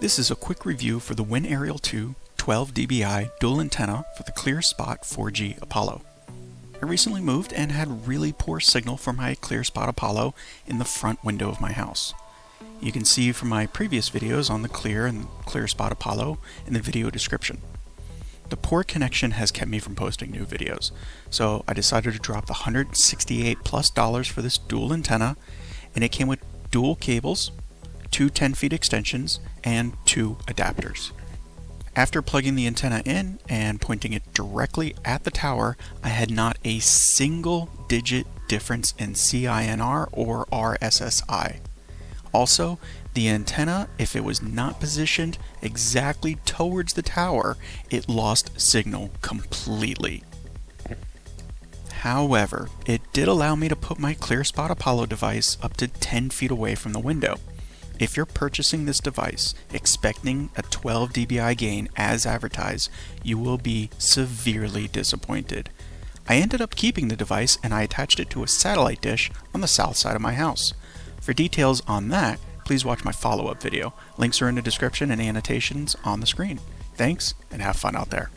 This is a quick review for the Win WinAerial 2 12 dBi dual antenna for the ClearSpot 4G Apollo. I recently moved and had really poor signal for my ClearSpot Apollo in the front window of my house. You can see from my previous videos on the Clear and ClearSpot Apollo in the video description. The poor connection has kept me from posting new videos, so I decided to drop the 168 plus dollars for this dual antenna, and it came with dual cables, two 10 feet extensions, and two adapters. After plugging the antenna in and pointing it directly at the tower, I had not a single digit difference in CINR or RSSI. Also, the antenna, if it was not positioned exactly towards the tower, it lost signal completely. However, it did allow me to put my ClearSpot Apollo device up to 10 feet away from the window. If you're purchasing this device expecting a 12 dBi gain as advertised, you will be severely disappointed. I ended up keeping the device and I attached it to a satellite dish on the south side of my house. For details on that, please watch my follow-up video. Links are in the description and annotations on the screen. Thanks, and have fun out there.